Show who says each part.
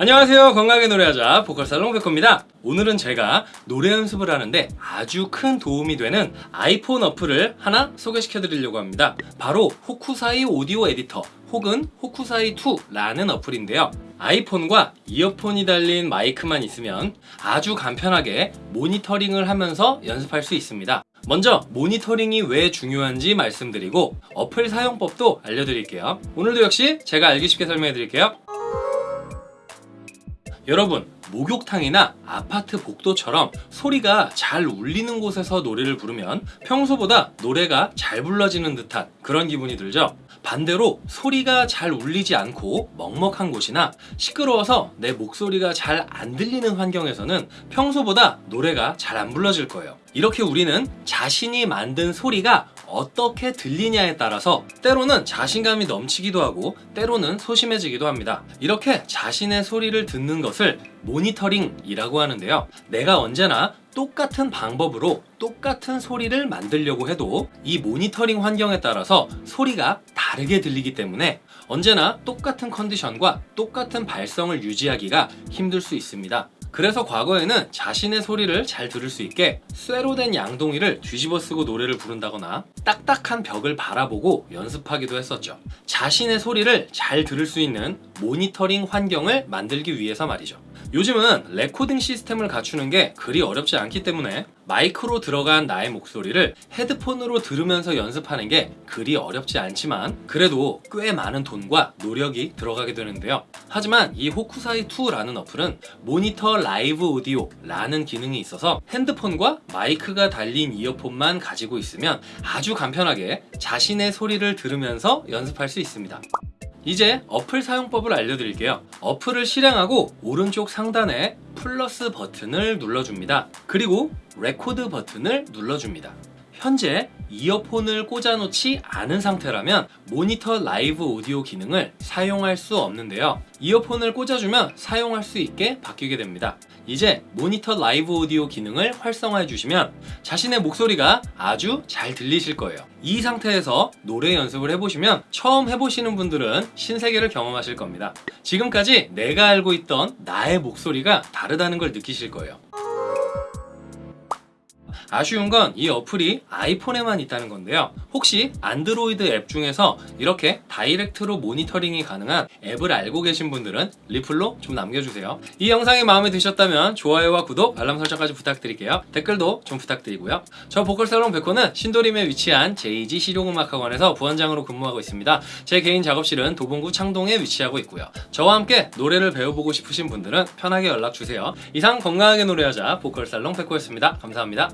Speaker 1: 안녕하세요. 건강하게 노래하자 보컬살롱 백호입니다. 오늘은 제가 노래 연습을 하는데 아주 큰 도움이 되는 아이폰 어플을 하나 소개시켜 드리려고 합니다. 바로 Hokusai Audio Editor 혹은 Hokusai 2라는 어플인데요. 아이폰과 이어폰이 달린 마이크만 있으면 아주 간편하게 모니터링을 하면서 연습할 수 있습니다. 먼저 모니터링이 왜 중요한지 말씀드리고 어플 사용법도 알려드릴게요. 오늘도 역시 제가 알기 쉽게 설명해 드릴게요 여러분 목욕탕이나 아파트 복도처럼 소리가 잘 울리는 곳에서 노래를 부르면 평소보다 노래가 잘 불러지는 듯한 그런 기분이 들죠. 반대로 소리가 잘 울리지 않고 먹먹한 곳이나 시끄러워서 내 목소리가 잘 안 들리는 환경에서는 평소보다 노래가 잘 안 불러질 거예요. 이렇게 우리는 자신이 만든 소리가 어떻게 들리냐에 따라서 때로는 자신감이 넘치기도 하고 때로는 소심해지기도 합니다. 이렇게 자신의 소리를 듣는 것을 모니터링이라고 하는데요. 내가 언제나 똑같은 방법으로 똑같은 소리를 만들려고 해도 이 모니터링 환경에 따라서 소리가 다르게 들리기 때문에 언제나 똑같은 컨디션과 똑같은 발성을 유지하기가 힘들 수 있습니다 그래서 과거에는 자신의 소리를 잘 들을 수 있게 쇠로 된 양동이를 뒤집어 쓰고 노래를 부른다거나 딱딱한 벽을 바라보고 연습하기도 했었죠. 자신의 소리를 잘 들을 수 있는 모니터링 환경을 만들기 위해서 말이죠 요즘은 레코딩 시스템을 갖추는 게 그리 어렵지 않기 때문에 마이크로 들어간 나의 목소리를 헤드폰으로 들으면서 연습하는 게 그리 어렵지 않지만 그래도 꽤 많은 돈과 노력이 들어가게 되는데요. 하지만 이 Hokusai 2라는 어플은 Monitor Live Audio라는 기능이 있어서 핸드폰과 마이크가 달린 이어폰만 가지고 있으면 아주 간편하게 자신의 소리를 들으면서 연습할 수 있습니다 이제 어플 사용법을 알려드릴게요. 어플을 실행하고 오른쪽 상단에 플러스 버튼을 눌러줍니다. 그리고 레코드 버튼을 눌러줍니다. 현재 이어폰을 꽂아놓지 않은 상태라면 Monitor Live Audio 기능을 사용할 수 없는데요. 이어폰을 꽂아주면 사용할 수 있게 바뀌게 됩니다 이제 Monitor Live Audio 기능을 활성화해 주시면 자신의 목소리가 아주 잘 들리실 거예요. 이 상태에서 노래 연습을 해보시면 처음 해보시는 분들은 신세계를 경험하실 겁니다. 지금까지 내가 알고 있던 나의 목소리가 다르다는 걸 느끼실 거예요 아쉬운 건 이 어플이 아이폰에만 있다는 건데요. 혹시 안드로이드 앱 중에서 이렇게 direct로 모니터링이 가능한 앱을 알고 계신 분들은 리플로 좀 남겨주세요. 이 영상이 마음에 드셨다면 좋아요와 구독, 알람 설정까지 부탁드릴게요. 댓글도 좀 부탁드리고요. 저 보컬살롱 백호는 신도림에 위치한 JG 실용음악학원에서 부원장으로 근무하고 있습니다. 제 개인 작업실은 도봉구 창동에 위치하고 있고요. 저와 함께 노래를 배워보고 싶으신 분들은 편하게 연락주세요. 이상 건강하게 노래하자 보컬살롱 백호였습니다. 감사합니다